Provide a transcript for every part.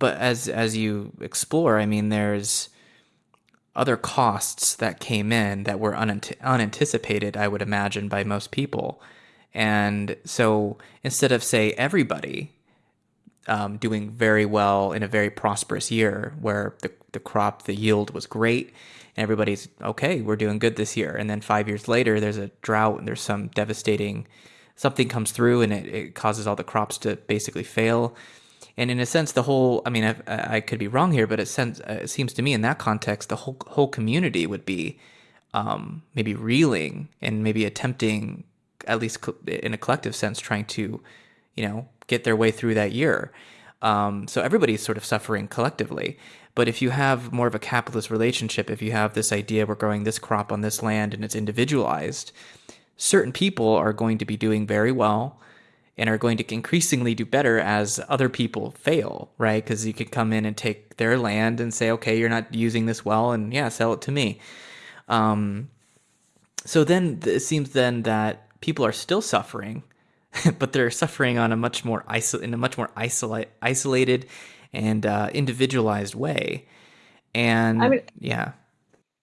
but as as you explore, I mean, there's other costs that came in that were unanticipated, I would imagine, by most people. And so instead of, say, everybody um, doing very well in a very prosperous year where the, the crop, the yield was great, and everybody's okay, we're doing good this year. And then five years later, there's a drought and there's some devastating, something comes through and it, it causes all the crops to basically fail. And in a sense, the whole, I mean, I, I could be wrong here, but it, uh, it seems to me in that context, the whole, whole community would be um, maybe reeling and maybe attempting, at least in a collective sense, trying to, you know, get their way through that year. Um, so everybody's sort of suffering collectively. But if you have more of a capitalist relationship, if you have this idea we're growing this crop on this land and it's individualized, certain people are going to be doing very well and are going to increasingly do better as other people fail, right? Because you could come in and take their land and say, okay, you're not using this well, and yeah, sell it to me. Um, so then it seems then that people are still suffering, but they're suffering on a much more iso- in a much more isolate, isolated and uh, individualized way. And I mean, yeah,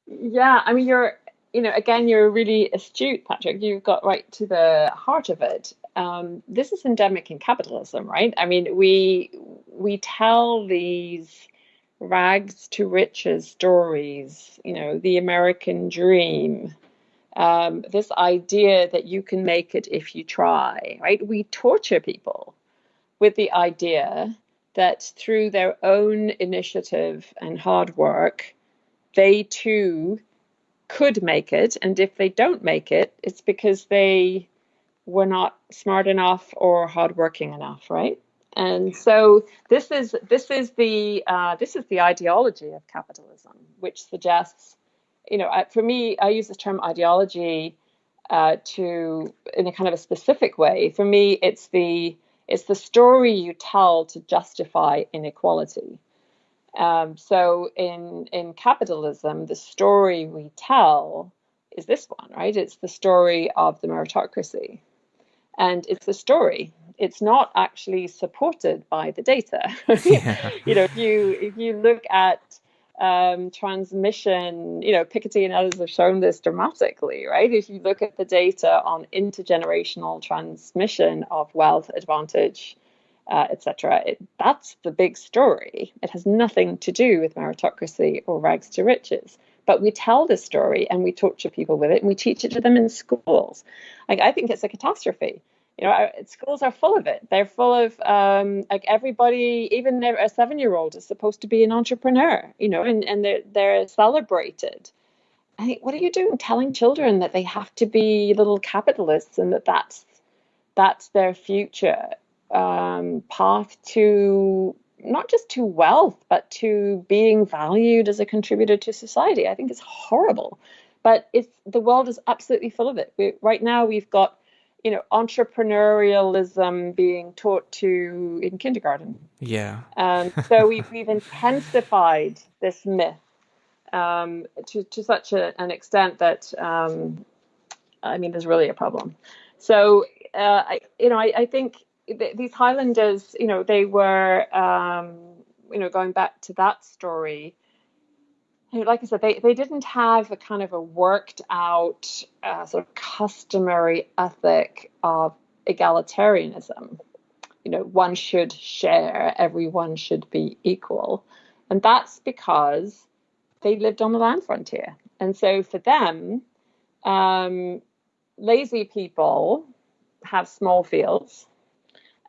yeah. I mean, you're you know, again, you're really astute, Patrick. You've got right to the heart of it. Um, this is endemic in capitalism, right? I mean, we we tell these rags to riches stories. You know, the American dream. Um, this idea that you can make it if you try, right? We torture people with the idea that through their own initiative and hard work, they too could make it. And if they don't make it, it's because they were not smart enough or hardworking enough, right? And so this is this is the uh, this is the ideology of capitalism, which suggests, you know, for me, I use the term ideology uh, to in a kind of a specific way. For me, it's the it's the story you tell to justify inequality. Um, so in in capitalism, the story we tell is this one, right? It's the story of the meritocracy, and it's a story. It's not actually supported by the data. Yeah. you know, if you if you look at um, transmission, you know, Piketty and others have shown this dramatically, right? If you look at the data on intergenerational transmission of wealth advantage, uh, etc., that's the big story. It has nothing to do with meritocracy or rags to riches. But we tell this story and we torture people with it and we teach it to them in schools. I think it's a catastrophe. You know schools are full of it. They're full of um, like everybody even a seven year old is supposed to be an entrepreneur you know and, and they're, they're celebrated. I think, what are you doing? Telling children that they have to be little capitalists and that that's that's their future um, path to not just to wealth but to being valued as a contributor to society. I think it's horrible. But it's the world is absolutely full of it. We, right now we've got you know entrepreneurialism being taught to in kindergarten. Yeah. And so we've, we've intensified this myth um, to, to such a, an extent that um, i mean there's really a problem. So uh, I, you know I, I think th- these highlanders you know they were um, you know going back to that story like I said, they, they didn't have a kind of a worked out uh, sort of customary ethic of egalitarianism. You know, one should share, everyone should be equal. And that's because they lived on the land frontier. And so for them, um, lazy people have small fields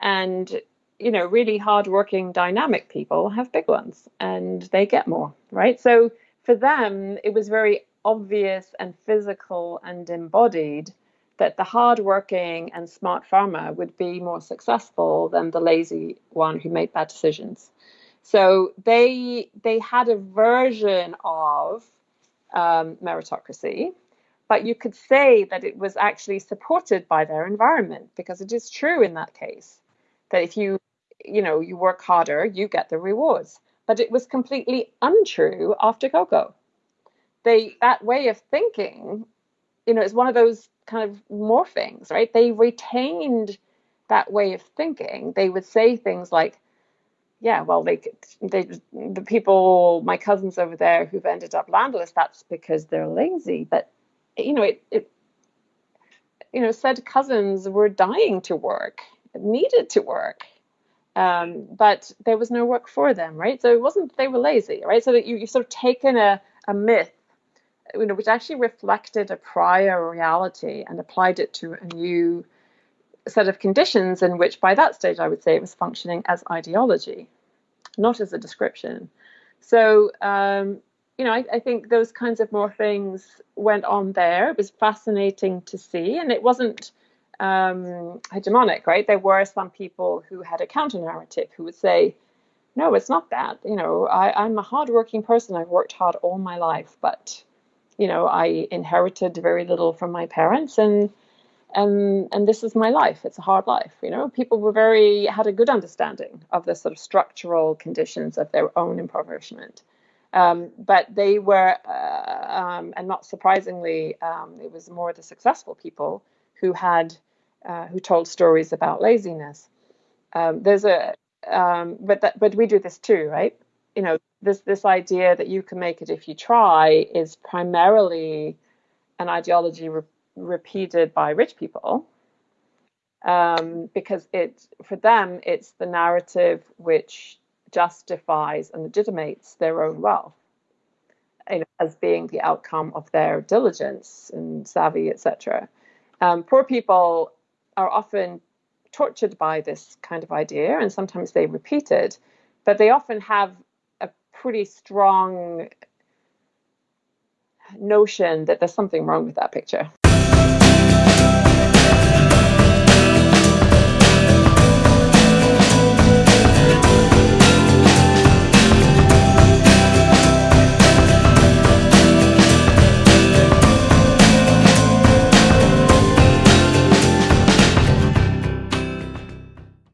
and you know really hardworking dynamic people have big ones and they get more right so for them, it was very obvious and physical and embodied that the hardworking and smart farmer would be more successful than the lazy one who made bad decisions. So they they had a version of um, meritocracy, but you could say that it was actually supported by their environment because it is true in that case that if you you know you work harder, you get the rewards but it was completely untrue after cacao They that way of thinking, you know, is one of those kind of morphings, right? They retained that way of thinking. They would say things like, yeah, well, they, they, the people, my cousins over there who've ended up landless, that's because they're lazy. But, you know, it, it you know, said cousins were dying to work, needed to work. Um, but there was no work for them, right? So it wasn't they were lazy, right? So that you, you've sort of taken a, a myth, you know, which actually reflected a prior reality and applied it to a new set of conditions in which by that stage I would say it was functioning as ideology, not as a description. So, um, you know, I, I, think those kinds of more things went on there. It was fascinating to see, and it wasn't um, hegemonic, right? There were some people who had a counter narrative who would say, no, it's not that. You know, I, I'm a hardworking person. I've worked hard all my life, but, you know, I inherited very little from my parents and and and this is my life it's a hard life you know people were very had a good understanding of the sort of structural conditions of their own impoverishment um, but they were uh, um, and not surprisingly um, it was more the successful people who had uh, who told stories about laziness um, there's a um, but that, but we do this too right you know this this idea that you can make it if you try is primarily an ideology repeated by rich people um, because it for them it's the narrative which justifies and legitimates their own wealth you know, as being the outcome of their diligence and savvy, etc. Um, poor people are often tortured by this kind of idea, and sometimes they repeat it, but they often have a pretty strong notion that there's something wrong with that picture